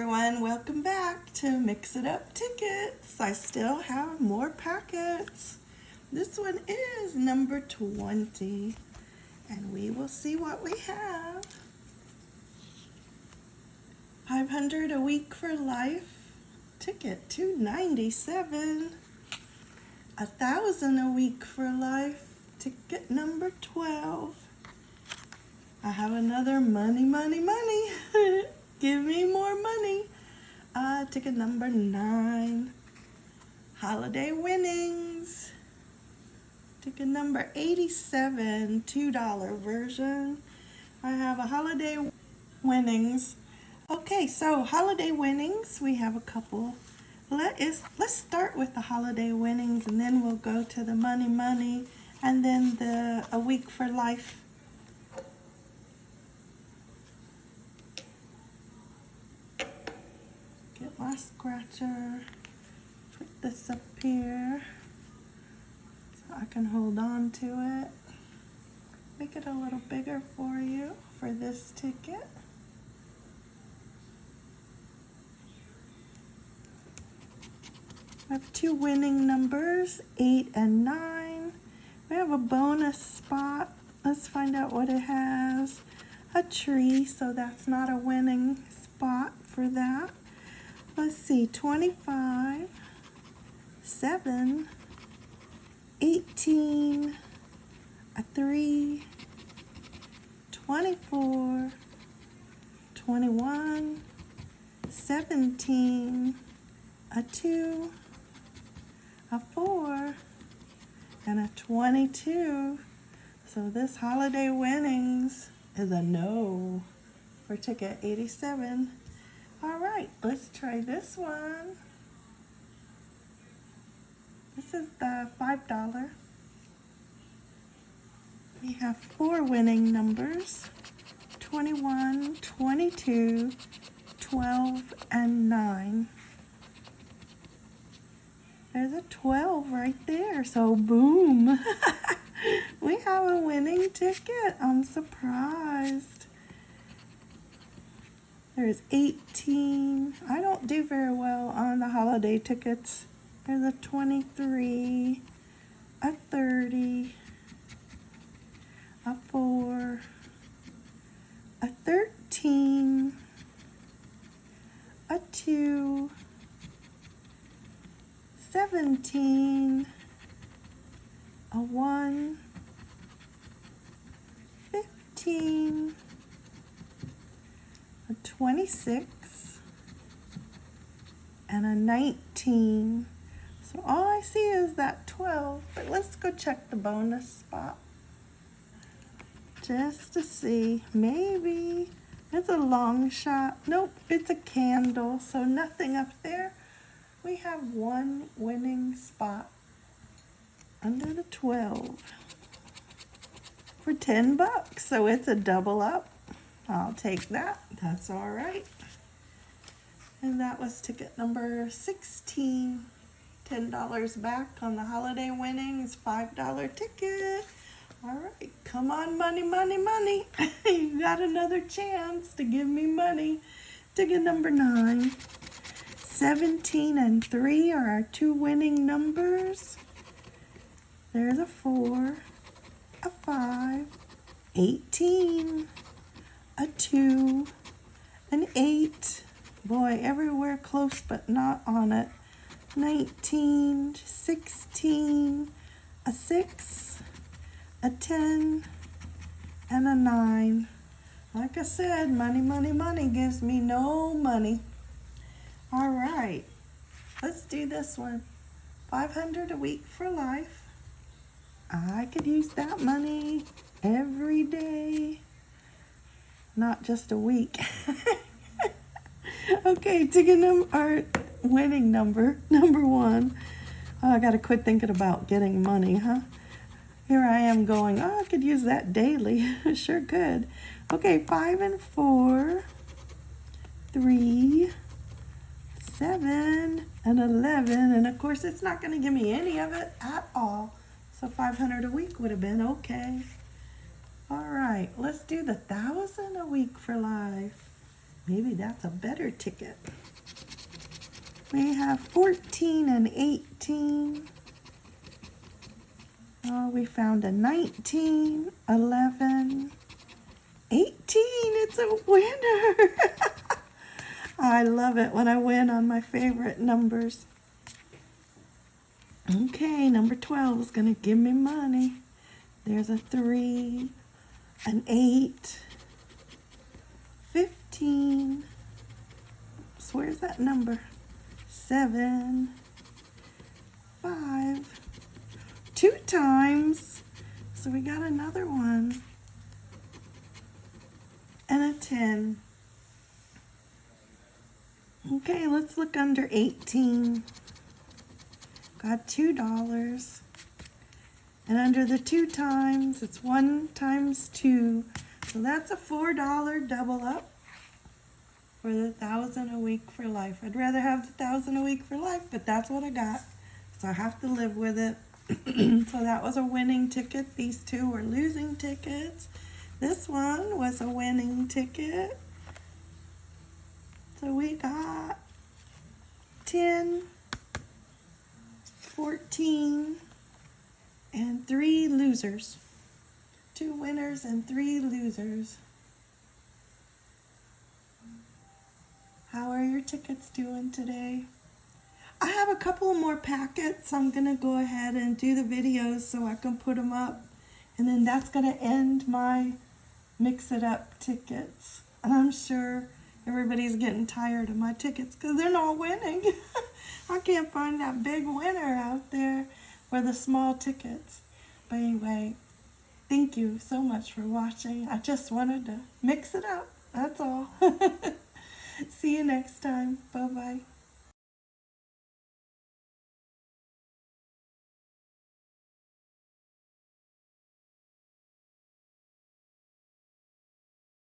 everyone, welcome back to Mix It Up Tickets. I still have more packets. This one is number 20 and we will see what we have. 500 a week for life, ticket 297. A thousand a week for life, ticket number 12. I have another money, money, money. Give me ticket number nine. Holiday winnings. Ticket number 87, $2 version. I have a holiday winnings. Okay, so holiday winnings, we have a couple. Let is, let's start with the holiday winnings and then we'll go to the money money and then the a week for life my scratcher. Put this up here so I can hold on to it. Make it a little bigger for you for this ticket. I have two winning numbers, 8 and 9. We have a bonus spot. Let's find out what it has. A tree, so that's not a winning spot for that let's see, 25, 7, 18, a 3, 24, 21, 17, a 2, a 4, and a 22. So this holiday winnings is a no for ticket 87. All right, let's try this one. This is the $5. We have four winning numbers, 21, 22, 12, and 9. There's a 12 right there, so boom. we have a winning ticket. I'm surprised. There's 18. I don't do very well on the holiday tickets. There's a 23, a 30, a 4, a 13, a 2, 17, a 1, 15, a 26, and a 19. So all I see is that 12, but let's go check the bonus spot. Just to see, maybe, it's a long shot. Nope, it's a candle, so nothing up there. We have one winning spot under the 12 for 10 bucks. So it's a double up. I'll take that. That's all right. And that was ticket number 16. $10 back on the holiday winnings, $5 ticket. All right, come on, money, money, money. you got another chance to give me money. Ticket number nine. 17 and 3 are our two winning numbers. There's a 4, a 5, 18, a 2, an 8, boy, everywhere close but not on it, 19, 16, a 6, a 10, and a 9. Like I said, money, money, money gives me no money. All right, let's do this one. 500 a week for life. I could use that money every day not just a week. okay, ticket number, our winning number, number one. Oh, I got to quit thinking about getting money, huh? Here I am going, oh, I could use that daily. sure could. Okay, five and four, three, seven, and 11. And of course, it's not going to give me any of it at all. So 500 a week would have been okay. All right, let's do the thousand a week for life. Maybe that's a better ticket. We have 14 and 18. Oh, we found a 19, 11, 18. It's a winner. I love it when I win on my favorite numbers. Okay, number 12 is going to give me money. There's a 3, an 8, 15. So where's that number? 7, 5, two times. So we got another one. And a 10. Okay, let's look under 18. Got $2. And under the two times, it's one times two. So that's a $4 double up for the thousand a week for life. I'd rather have the thousand a week for life, but that's what I got. So I have to live with it. so that was a winning ticket. These two were losing tickets. This one was a winning ticket. So we got 10, 14, and three losers. Two winners and three losers. How are your tickets doing today? I have a couple more packets. I'm going to go ahead and do the videos so I can put them up. And then that's going to end my Mix It Up tickets. And I'm sure everybody's getting tired of my tickets because they're not winning. I can't find that big winner out there for the small tickets. But anyway, thank you so much for watching. I just wanted to mix it up. That's all. See you next time. Bye-bye.